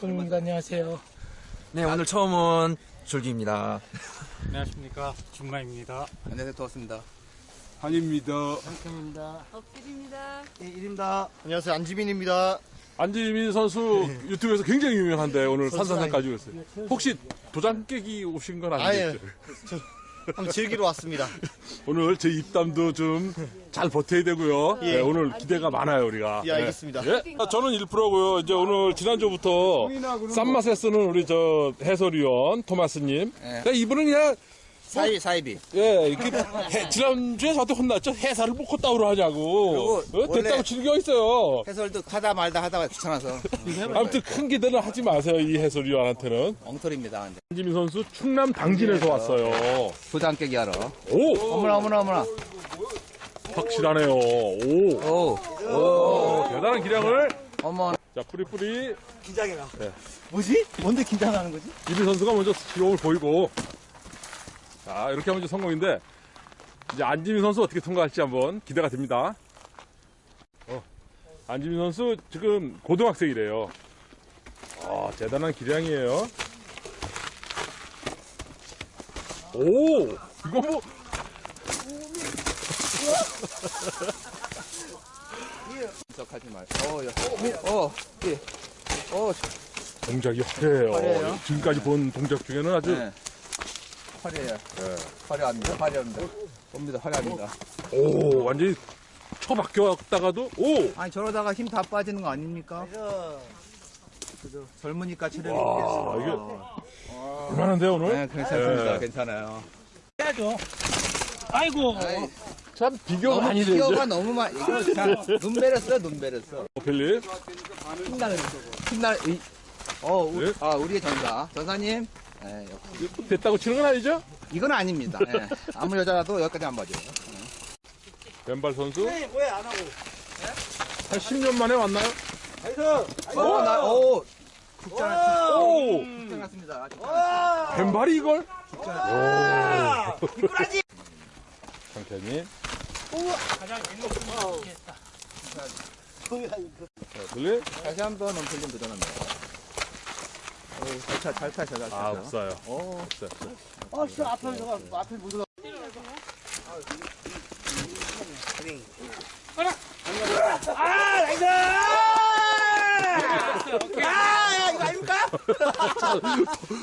분입니다. 안녕하세요. 네, 오늘 처음은 줄기입니다. 안녕하십니까 준마입니다. 안녕하세요 도왔습니다 한입니다. 엎드립니다. 네, 1입니다 안녕하세요 안지민입니다 안지민 선수 유튜브에서 굉장히 유명한데 오늘 산산산까지 오셨어요. 혹시 도장 깨기 오신 건 아니겠죠? 한번 즐기러 왔습니다 오늘 제 입담도 좀 잘 버텨야 되고요. 예. 네, 오늘 기대가 많아요 우리가. 예 알겠습니다 예? 아, 저는 1%고요. 이제 오늘 지난주부터 쌈맛에 쓰는 우리 저 해설위원 토마스님. 그러니까 이분은 그냥 사이비 사이비 예, 이렇게 해- 지난주에 저한테 혼났죠. 해설을 뭐 콧다우로 하냐고. 그리고 어? 됐다고 즐겨 있어요. 해설도 하다 말다 하다가 귀찮아서 아무튼 큰 기대는 하지 마세요. 이 해설위원한테는. 엉터리입니다 근데 한지민 선수 충남 당진에서 왔어요. 도장 깨기 하러 오! 어머나 어머나 어머나 확실하네요. 오! 오 오, 대단한 기량을. 어머 자, 뿌리뿌리. 뭐지? 뭔데 긴장하는 거지? 이리 선수가 먼저 기록을 보이고. 자, 이렇게 하면 이제 성공인데. 이제 안지민 선수 어떻게 통과할지 한번 기대가 됩니다. 어, 안지민 선수 지금 고등학생이래요. 아, 대단한 기량이에요. 오! 이거 뭐. 분석하지 말 어, 야. 어, 예. 어, 동작이 화려해요. 화려해요? 지금까지 본 동작 중에는 아주 네. 화려해요. 화려합니다. 화려합니다. 봅니다. 화려합니다. 오 완전히 처박혔다가도 오! 아니 저러다가 힘 다 빠지는 거 아닙니까? 그죠. 젊으니까 체력이 와, 있겠어 얼마나인데 오늘? 네 괜찮습니다. 네. 괜찮아요. 해야죠. 아이고. 아이, 참 비교가 너무 많이 되죠 기어가 너무 많이 이거 눈 베렸어 눈 베렸어. 필립 힘나는 힘나 이- 어 우, 네. 아 우리의 전사. 전사님 예, 역- 됐다고 치는 건 아니죠? 이건 아닙니다. 예. 아무 여자라도 여기까지 안 봐줘요. 왼발 선수. 왜안 하고? 한 10년 만에 왔나요? 어나오! 국장 오! 국장 같습니다. 왼발이 이걸? 오 상태님 가장 일목요연 했다. 자, 필립 다시 한번 원필님 도전합니다 오, 잘 차, 잘 타셔, 잘 타셔. 아 없어요. 오, 없어요 없어요.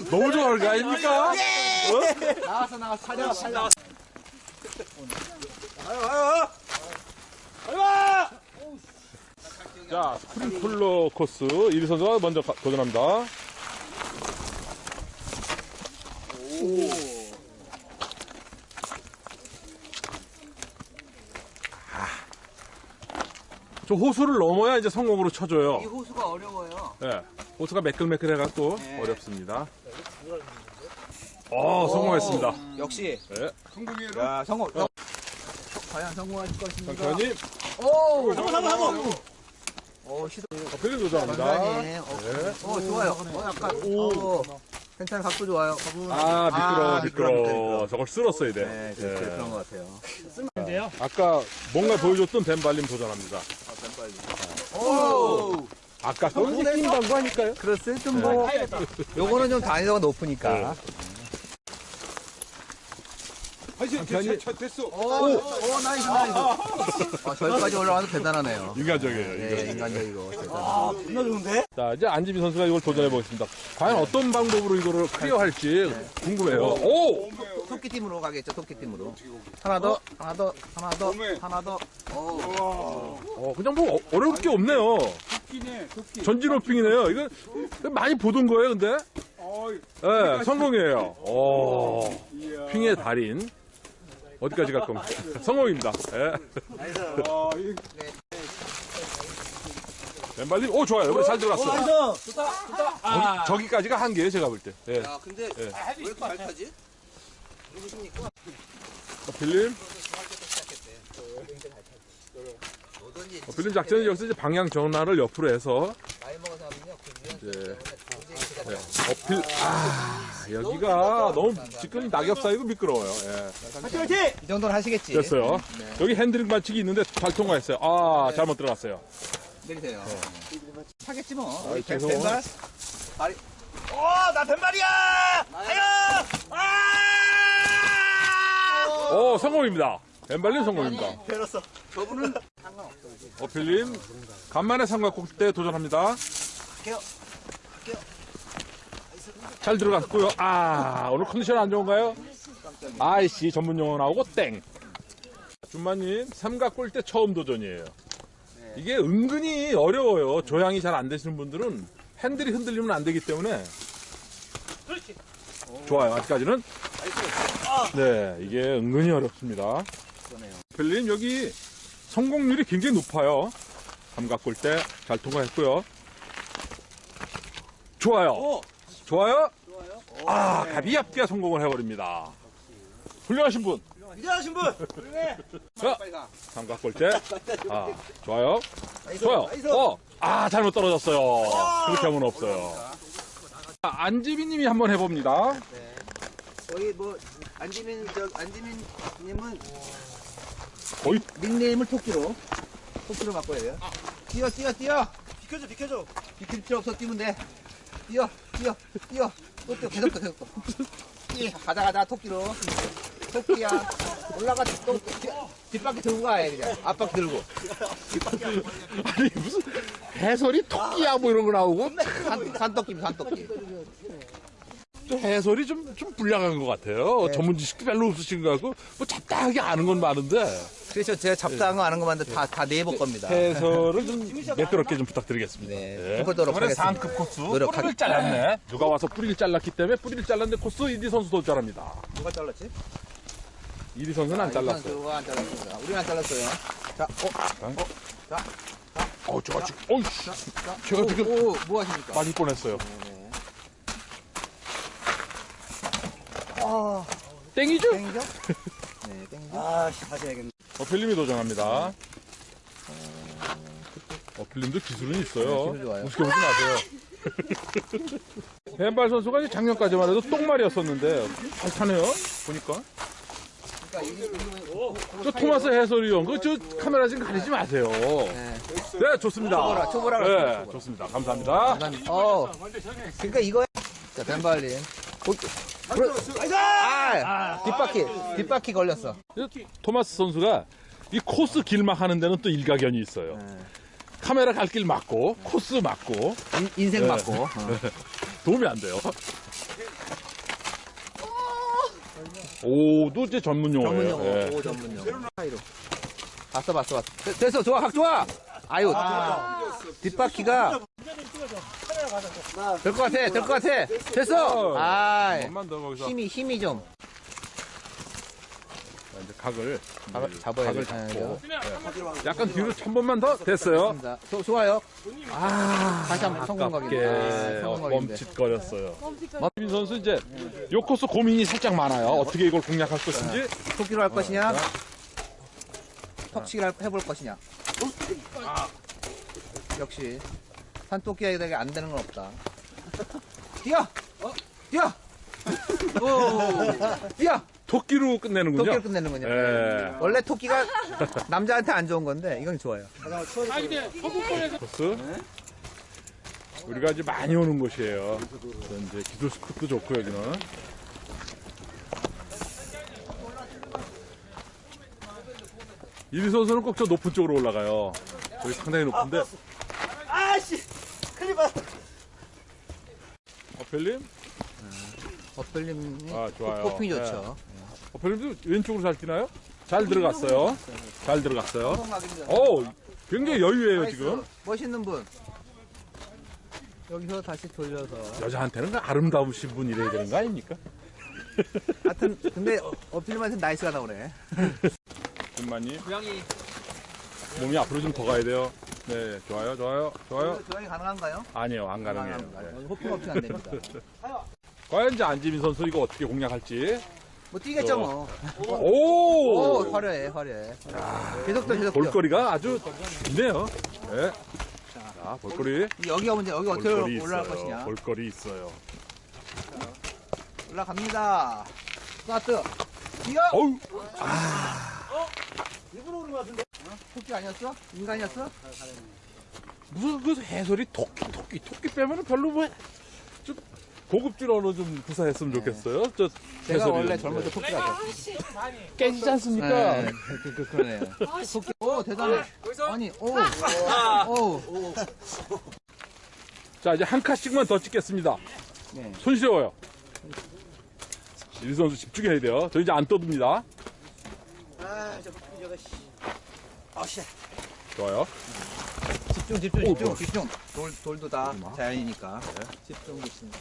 너무 좋아하는 거 아닙니까? 나왔어, 나왔어, 살려, 살려. 자 스프링클러 코스 이리 선수가 먼저 가- 도전합니다 저 호수를 넘어야 이제 성공으로 쳐줘요. 이 호수가 어려워요. 예. 호수가 매끌매끌해갖고 네. 어렵습니다. 어, 성공했습니다. 역시. 네. 야, 성공. 성- 과연 성공하실 것입니까? 장편이 오! 성공, 성공, 성공! 오, 시도. 필립 도전합니다. 감사해. 어, 어, 좋아요. 어, 약간, 오. 괜찮아, 각도 좋아요. 아, 미끄러워, 아, 미끄러워. 미끄러워. 저걸 쓸었어야 돼. 네, 예. 그렇게 그런 것 같아요. 아까 뭔가 보여줬던 벤발림 도전합니다. 오! 아까 그건 이제 낀 광고 아닐까요? 그렇어요. 좀 뭐. 요거는 좀 난이도가 높으니까. 장편이 오, 오, nice, 나이스. 아, 저기까지 올라와서 대단하네요. 인간적이에요. 네, 인간적. 인간적이고. 대단하네요. 자, 이제 안지민 선수가 이걸 도전해 보겠습니다. 과연 어떤 방법으로 이거를 클리어할지 궁금해요. 오! 토끼팀으로 가겠죠, 토끼팀으로. 하나 더, 하나 더, 하나 더, 하나 더. 오. 어, 그냥 뭐 어- 어려울 게 없네요. 전진 호핑이네요. 이거 많이 보던 거예요, 근데? 네, 성공이에요. 오, 핑의 달인. 어디까지 갈 겁니까? 성공입니다. 예. 왼발님, 오, 좋아요. 여기 잘 들어갔어. 저기, 저기까지가 한계예요, 제가 볼 때. 예. 야, 근데 왜 이렇게 잘 타지? 누구십니까? 빌림, 어, 빌림 작전은 여기서 이제 방향 전환을 옆으로 해서 이제 네, 어필 아 여기가 너무 지금 낙엽 사이고 미끄러워요. 예. 이 정도는 하시겠지. 됐어요. 네. 여기 핸드링 반칙이 있는데 잘 통과했어요. 아 잘못 들어갔어요. 내리세요. 하겠지 뭐. 아이, 뱀- 죄송해요. 뱀발? 발이. 오, 나 뱀발이야! 하여! 아! 오, 성공입니다. 엠발린 성공입니다. 배웠어. 저분은 어필님, 간만에 삼각국대 도전합니다. 할게요. 잘 들어갔고요. 아, 오늘 컨디션 안 좋은가요? 아이씨, 전문 용어 나오고 땡. 준마님, 삼각골 때 처음 도전이에요. 이게 은근히 어려워요. 조향이 잘 안 되시는 분들은 핸들이 흔들리면 안 되기 때문에. 좋아요, 아직까지는. 네, 이게 은근히 어렵습니다. 별님, 여기 성공률이 굉장히 높아요. 삼각골 때잘 통과했고요. 좋아요. 좋아요? 아, 가비약비가 성공을 해버립니다. 훌륭하신 분. 이해하신 분! 자, 가. 삼각골대. 아, 좋아요. 좋아요. nice. 어, 아, 잘못 떨어졌어요. 그렇게 하면 없어요. 자, 안지민님이 한번 해봅니다. 저희 뭐, 안지민, 저, 안지민님은 거의 닉네임을 토끼로. 토끼로 바꿔야 돼요. 뛰어, 뛰어, 뛰어! 비켜줘, 비켜줘. 비킬 필요 없어, 뛰면 돼. 뛰어, 뛰어, 뛰어. 또 뛰어, 계속 뛰어, 계속 뛰어. 뛰어. 가자, 가자, 토끼로. 토끼야. 올라가, 또, 뒤- 뒷바퀴 들고 가야 돼, 그냥. 앞바퀴 들고. 아니 무슨 해설이 토끼야 뭐 이런 거 나오고 산, 산토끼, 산토끼. 좀 해설이 좀, 좀 불량한 것 같아요. 전문 지식도 별로 없으신 것 같고 뭐 잡다하게 아는 건 많은데 그래서 제가 잡다한 거 아는 것만 다, 다 내볼 겁니다. 해설을 좀 매끄럽게 좀 부탁드리겠습니다. 네. 네. 해보도록 이번에 하겠습니다. 상급 코스 노력하- 뿌리를 잘랐네. 누가 와서 뿌리를 잘랐기 때문에 뿌리를 잘랐는데 코스 이디 선수도 잘합니다. 누가 잘랐지? 이디 선수는 안 잘랐어요. 선수가 안 잘랐습니다. 우리는 안 잘랐어요. 자, 어, 어, 제가 지금, 어이씨, 자. 제가 오, 지금 오, 뭐 하십니까? 맞을 뻔했어요. 아, 땡이죠? 땡겨? 네, 땡겨. 아, 하셔야겠네. 어필님이 도전합니다. 어필님도 기술은 있어요. 네, 기술 좋아요. 무식해 보지 마세요. 벤발 선수가 이제 작년까지만 해도 똥말이었었는데 잘 타네요. 보니까. 그러니까 이게, 이거, 저 토마스 해설위원, 그저 카메라 지금 가리지 마세요. 네. 네, 좋습니다. 초보라, 초보라 네, 초보라. 좋습니다. 감사합니다. 어. 그러니까 이거. 자, 벤발린. 오, 그래. 아, 뒷바퀴, 뒷바퀴 걸렸어. 토마스 선수가 이 코스 길막 하는 데는 또 일가견이 있어요. 카메라 갈 길 맞고, 코스 맞고, 인, 인생 네. 맞고. 어. 도움이 안 돼요. 오도 이제 전문 용어예요. 전문 용어, 예. 오, 전문 용어. 봤어, 봤어, 봤어. 되- 됐어, 좋아, 각 좋아. 아유, 뒷바퀴가. 될 것 같아, 될 것 같아. 됐어. 아, 한번 더 거기서 힘이, 힘이 좀. 이제 각을 각을 이제 잡아야 각을 돼. 아, 잡고 네. 약간 뒤로 한 번만 더 됐어요. 자, 조- 좋아요. 아, 다시 한번 성공 각인데. 아깝게 아, 성공 각인데. 멈칫거렸어요. 민 선수 이제 요 코스 고민이 살짝 많아요. 어떻게 이걸 공략할 것인지. 토끼로 할 것이냐? 턱치기를 할- 해볼 것이냐? 역시 산토끼에게 안 되는 건 없다. 뛰어! 뛰어! 오! 뛰어! 토끼로 끝내는군요. 토끼를 끝내는군요. 예. 원래 토끼가 남자한테 안 좋은 건데 이건 좋아요. 아 근데 서구권에서 코스. 우리가 이제 많이 오는 곳이에요. 이제 기술 스크도 좋고 여기는. 이리 선수는 꼭 저 높은 쪽으로 올라가요. 여기 상당히 높은데. 아씨! 큰일 봤 어펠님? 어플님이 아, 좋아요. 호핑이 네. 좋죠. 어펠님도 왼쪽으로 잘 뛰나요? 잘 들어갔어요. 잘 들어갔어요. 오, 굉장히 여유예요 지금. 멋있는 분. 여기서 다시 돌려서. 여자한테는 그 아름다우신 분 이래야 되는 거 아닙니까? 하여튼 근데 어필님한테 nice가 나오네. 준마님. 몸이 앞으로 좀 더 가야 돼요. 네, 좋아요, 좋아요, 좋아요. 조항이 가능한가요? 아니요, 안 가능해요. 네. hopping 없이 안 됩니다. 과연 이제 안지민 선수 이거 어떻게 공략할지. 뭐 뛰겠죠 뭐. 오! 오 화려해 화려해. 계속 더 계속 더. 볼거리가 아주 있네요. 네. 자, 볼거리. 여기가 문제 여기 어떻게 볼거리 올라갈 있어요. 것이냐. 볼거리 있어요. 올라갑니다. 스타트. 뛰어. 어우, 일부러 오는 것 같은데. 토끼 아니었어? 인간이었어? 무슨 그 해설이 토끼 토끼 토끼 빼면은 별로 뭐 좀 고급질 언어 좀 구사했으면 좋겠어요. 저 제가 해설이. 원래 젊을 때 토끼라고. 깨지지 않습니까? 네, 그, 그, 그러네요. 토끼. 오, 대단해. 아니, 오. 오. 자 이제 한 칸씩만 더 찍겠습니다. 네. 손 시려워요. 일 선수 집중해야 돼요. 저 이제 안 떠듭니다. 좋아요. 집중, 집중, 오, 집중, 좋아. 집중. 돌, 돌도 다 자연이니까. 집중, 집중.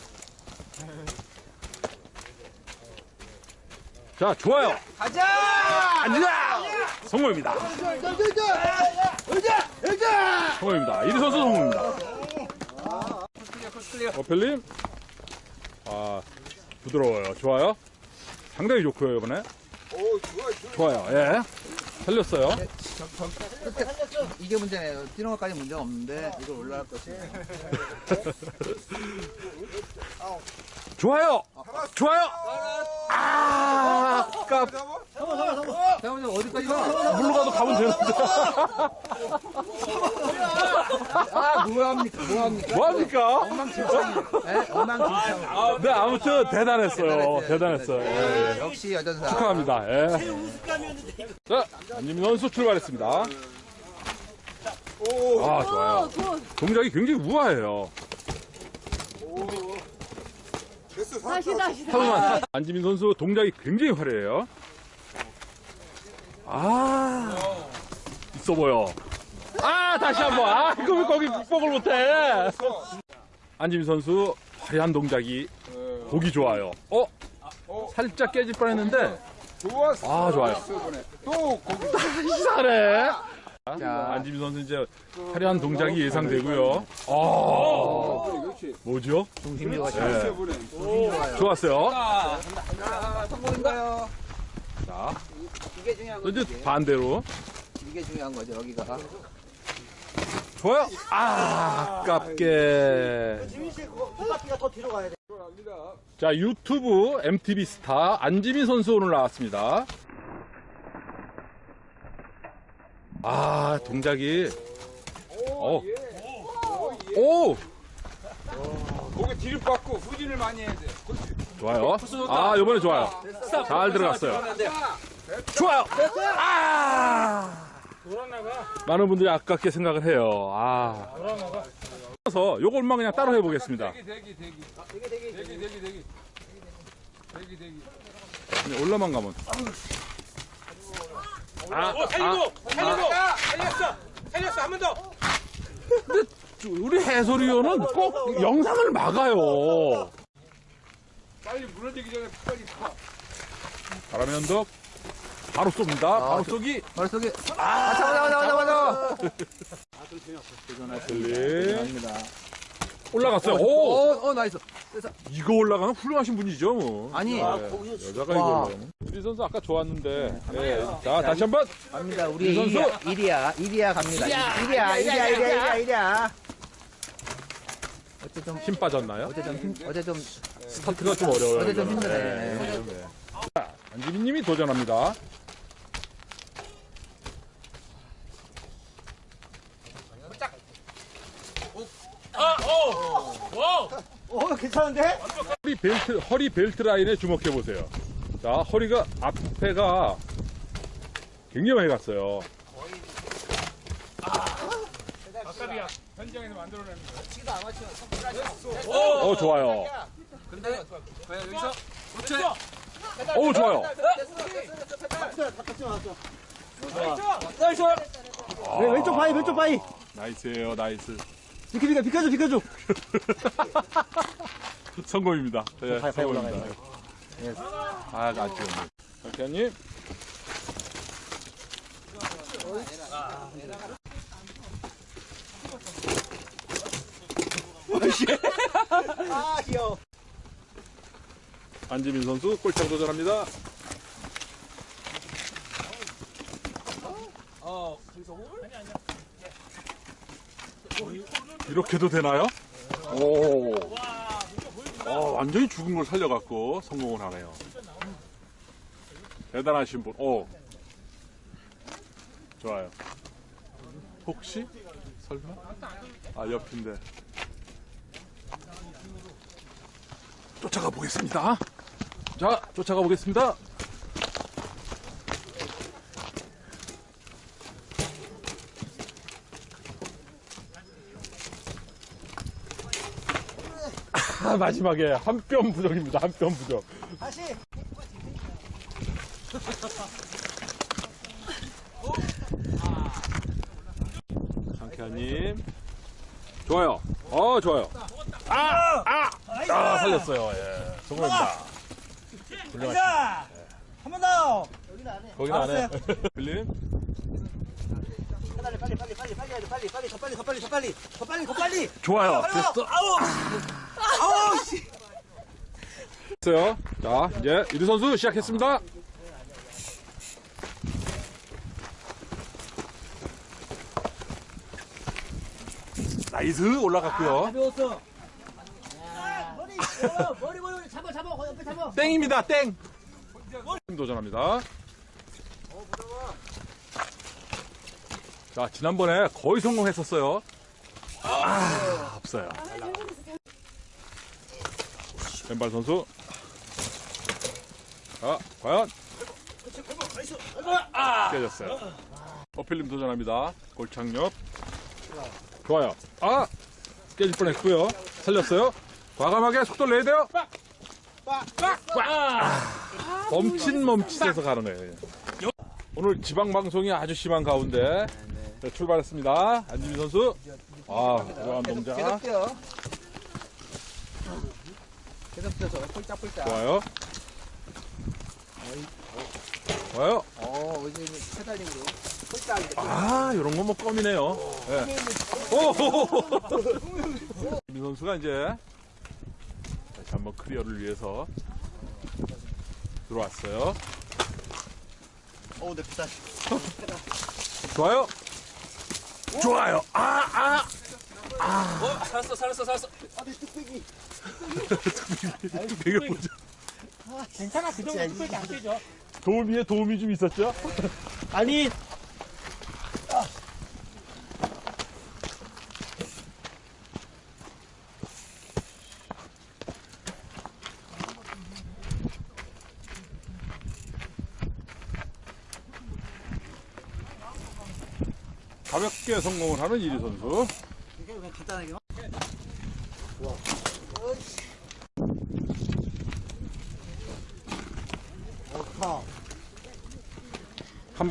자 좋아요. 가자! 앉아. 성공입니다. 성공입니다. 이리 선수 성공입니다. 어펠님. 아 부드러워요. 좋아요. 상당히 좋고요 이번에. 좋아요. 예. 살렸어요. 이게 문제네요. 뛰는 것까지 문제가 없는데, 이걸 올라갈 것이. 좋아요. 좋아요. 아, 아깝. 잠깐만요, 어디까지 가? 물로 가도 가면 되는데. 아, 뭐합니까? 뭐합니까? 뭐합니까? 네, 엉망진창. 네, 아무튼 대단했어요. 대단했어요. 예, 예. 역시 여전사. 축하합니다. 예. 자, 안지민 선수 출발했습니다. 아, 좋아요. 동작이 굉장히 우아해요. 다시 다시 잠깐만. 안지민 선수 동작이 굉장히 화려해요. 아, 있어 보여. 아, 다시 한 번. 아, 이거 왜 거기 극복을 못해? 안지민 선수 화려한 동작이 보기 좋아요. 어? 살짝 깨질 뻔했는데. 아, 좋아요. 또 거기 이상하네. 자. 안지민 선수 이제 화려한 동작이 예상되고요. 아. 뭐죠? 예, 이번에 좋았어요. 자, 성공인가요? 자, 이게 중요한 또 거죠. 이제. 반대로. 이게 중요한 거죠, 여기가. 좋아요. 아, 아깝게. 자, 유튜브 MTV 스타 안지민 선수 오늘 나왔습니다. 아, 동작이. 어. 오! 거기 뒤를 받고 후진을 많이 해야 돼. 좋아요. 아, 요번에 좋아요. 잘 들어갔어요. 좋아요. 아! 많은 분들이 아깝게 생각을 해요. 아. 그래서 요걸만 그냥 따로 해보겠습니다. 대기 대기 대기. 대기 대기 대기 대기 대기. 대기 올라만 가면. 아, 살리고 살리고 살렸어 살렸어 한 번 더. 우리 해설위원은 꼭 영상을 막아요. 빨리 무너지기 전에 빨리 가. 바람의 언덕 바로 쏩니다. 바로 쏘기. 머릿속에. 아, 잡아, 잡아, 잡아, 잡아. 들리 아닙니다. 올라갔어요. 오, 오, 어, 나이스. 이거 올라가면 훌륭하신 분이죠. 뭐. 아니. 네, 여자가 이거 와. 올라가면. 우리 선수 아까 좋았는데. 예. 자, 다시 한 번. 갑니다. 우리 선수. 이리야, 이리야, 이리야 갑니다. 이리야, 이리야, 이리야, 이리야, 이리야. 어째 좀, 힘 빠졌나요? 어째 좀 힘, 어째 좀, 스타트가 좀 어려워요. 어제 좀 이거는. 힘드네. 네, 네. 자, 안지민 님이 도전합니다. 어, 괜찮은데? 허리 벨트, 허리 벨트 라인에 주목해 보세요. 자, 허리가 앞에가 굉장히 많이 갔어요. 현장에서 만들어내는 어, 좋아요. 어, 좋아요. 네, 왼쪽 바위, 왼쪽 바위. nice예요, nice. 비켜, 비켜, 비켜줘, 비켜줘. 성공입니다. 예, 올라가야 성공입니다. 아, 아쉬웠네. 박현님. 아, 귀여워. 안지민 선수 골창 도전합니다. 이렇게도 되나요? 오. 어, 완전히 죽은 걸 살려갖고 성공을 하네요. 대단하신 분. 오. 좋아요. 혹시 설마? 아, 옆인데. 쫓아가 보겠습니다. 자, 쫓아가 보겠습니다. 아, 마지막에 한 뼘 부족입니다. 한 뼘 부족. 다시. 상쾌한님. 좋아요. 어, 좋아요. 아, 아, 아, 살렸어요. 예. 성공입니다. 훌륭하십니다. 자, 한번 더. 거긴 안 해. 빌림. 빨리 빨리 빨리 빨리 빨리 빨리 빨리 빨리 더 빨리 더 빨리 더 빨리 더 빨리 더 빨리. 좋아요. 됐어. 아우. 아우 씨. 됐어요. 자, 이제 이두 선수 시작했습니다. nice 올라갔고요. 가벼웠어. 머리 어, 머리 머리 잡아 잡아 거기 옆에 잡아. 땡입니다. 땡. 도전합니다. 자, 지난번에 거의 성공했었어요. 아, 없어요. 왼발 선수. 자, 과연? 깨졌어요. 어필님 도전합니다. 골창력. 좋아요. 아! 깨질 뻔 했고요. 살렸어요. 과감하게 속도를 내야 돼요. 아, 멈칫 멈칫해서 거예요. 오늘 지방 방송이 아주 심한 가운데 네, 출발했습니다. 안지민 선수. 아, 계속, 동작. 뛰어서 폴짝폴짝. 좋아요. 좋아요. 어, 이제 pedaling으로. 폴짝. 아, 이런 건 뭐 껌이네요. 네. 오! 민 선수가 이제 다시 한번 clear를 위해서 들어왔어요. 어우 내 피다. 좋아요. 좋아요. 아, 아. 어, 살았어, 살았어, 살았어. 아 내 뚝배기. 되게 보죠. 괜찮아. 그 정도 뚝배기 안 되죠. 도우미에 도움이 좀 있었죠? 아니 가볍게 성공을 하는 이리 선수. 이게 그냥 간단하게. 한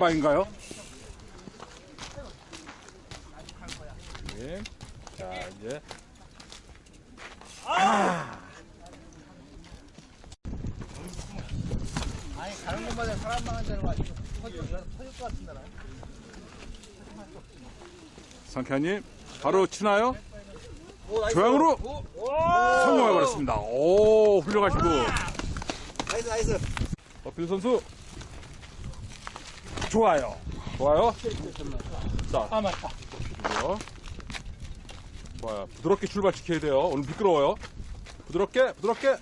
방인가요? 네. 자, 이제. 아니, 가는 곳마다 사람만 한다는 거 아니고. 터질 터질 것 같은 나라. 상쾌한님, 바로 치나요? 조향으로 성공해버렸습니다. 오, 훌륭하시고. 나이스 나이스. 어필 선수. 좋아요. 좋아요. 자, 아, 맞다. 그리고요. 좋아요. 부드럽게 출발시켜야 돼요. 오늘 미끄러워요. 부드럽게, 부드럽게.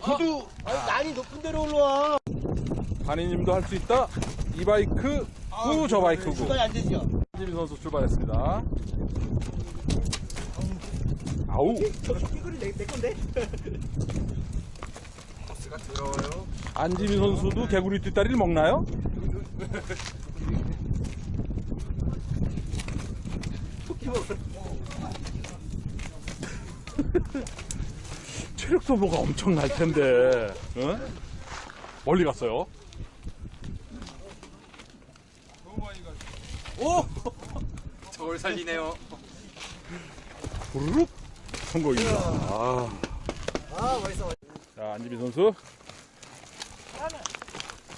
구두. 아니 난이 높은 데로 올라와. 한이님도 할 수 있다. 이 바이크, 후, 저 바이크고. 중간에 안 되죠. 한지민 선수 출발했습니다. 아우, 이거는 내, 내 건데. 안지민 선수도 개구리 뒷다리를 먹나요? 체력 소모가 엄청 날 텐데, 어? 멀리 갔어요. 저걸 살리네요. 부르륵 성공입니다. 아. 아 멋있어. 자, 안지민 선수.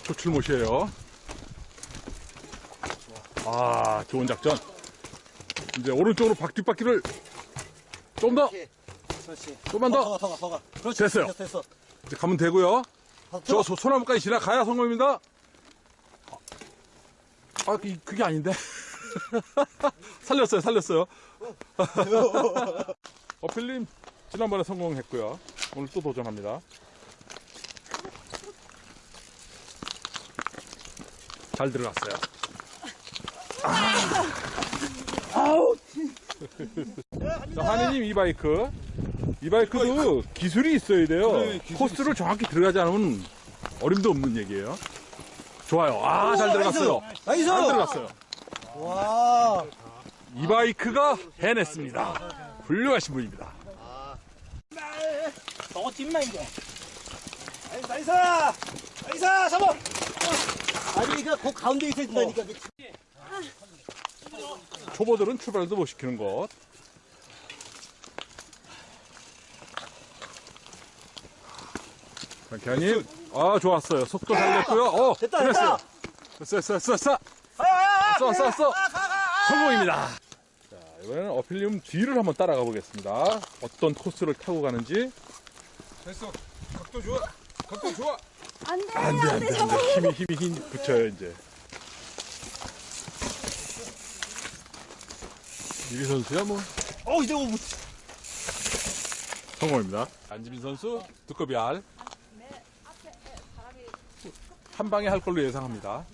초출못이에요. 아, 좋은 작전. 이제 오른쪽으로 박 뒷바퀴를 좀 더, 그렇지. 좀만 더. 더 가 더가 더가. 그렇지. 됐어요. 됐어 됐어. 이제 가면 되고요. 더, 저 소, 소나무까지 지나가야 성공입니다. 아, 이- 그게 아닌데. 살렸어요, 살렸어요. 어필님, 지난번에 성공했고요. 오늘 또 도전합니다. 잘 들어갔어요. 아, 자, 하느님 e-bike. e-bike도 기술이 있어야 돼요. 코스를 정확히 들어가지 않으면 어림도 없는 얘기예요. 좋아요. 아, 잘 들어갔어요. nice! 잘 들어갔어요. 와. e-bike가 해냈습니다. 훌륭하신 분입니다. 저거 찜나 이제. nice! nice! 잡아! 아니 이거 그 가운데 있어야 된다니까. 초보들은 출발도 못 시키는 것. 강현님, 아, 좋았어요. 속도 살렸고요. 어, 됐다. 됐다! 됐어, 됐어, 됐어, 됐어. 써, 써, 써. 성공입니다. 자, 이번에는 어필리움 뒤를 한번 따라가 보겠습니다. 어떤 코스를 타고 가는지. 됐어. 각도 좋아. 각도 좋아. 안 돼, 안 돼, 안 돼, 안 돼. 힘이, 힘이, 힘 붙여요, 이제. 유리 선수야, 뭐. 어, 이제 뭐. 성공입니다. 안지민 선수, 두꺼비 알. 한 방에 할 걸로 예상합니다.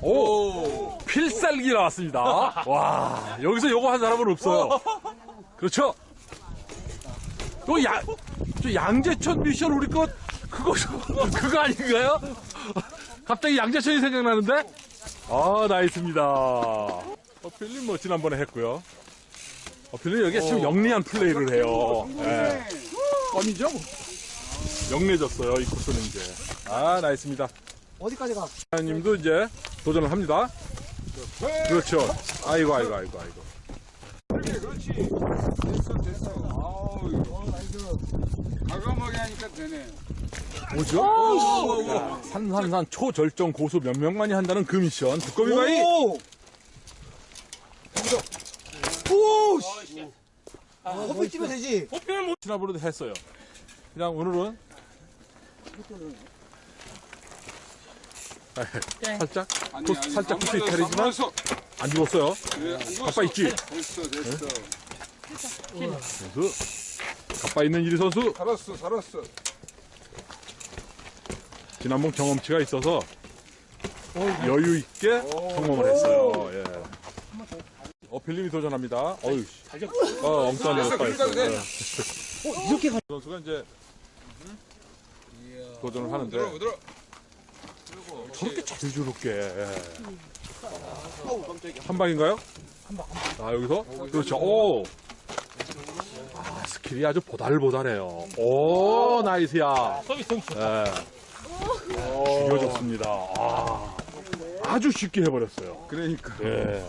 오! 필살기 나왔습니다. 와, 여기서 요거 한 사람은 없어요. 그렇죠? 또 양, 저 양재천 미션 우리 것, 그거, 그거 아닌가요? 갑자기 양재천이 생각나는데? 아, nice입니다. 어필님 뭐 지난번에 했고요. 어필님 여기 참 영리한 플레이를 해요. 예. 껌이죠? 뭐. 영리해졌어요, 이 코스는 이제. 아, nice입니다. 어디까지 가? 님도 이제 도전을 합니다. 그렇죠. 아이고, 아이고, 아이고, 아이고. 그렇지, 그렇지. 됐어, 됐어. 아우. 과감하게 하니까 되네. 뭐죠? 야, 산산산 초절정 고수 몇 명만이 한다는 그 미션. 두꺼비 바이. 오! 오! 씨. 아, 호피 뛰면 되지. 지난번에도 했어요. 그냥 오늘은 아, 살짝 아니, 코스- 아니, 살짝 맞았어, 이탈이지만 안 죽었어요. 안 죽었어. 가빠 있지? 됐어, 됐어. 선수 가빠 있는 이리 선수 살았어, 살았어. 지난번 경험치가 있어서 여유 있게 성공을 했어요. 예. 어필님이 도전합니다. 어유 씨. 어, 엉뚱한 그러니까 빠졌어요. 그래. 예. 이렇게 가. 선수가 이제 도전을 하는데 들어, 들어. 저렇게 자유롭게 예. 한 방인가요? 아 여기서 그렇죠. 오. 아 스킬이 아주 보달보달해요. 오 나이스야. 서비스 성취. 예. 죽여줬습니다. 아, 아주 쉽게 해버렸어요. 그러니까. 예.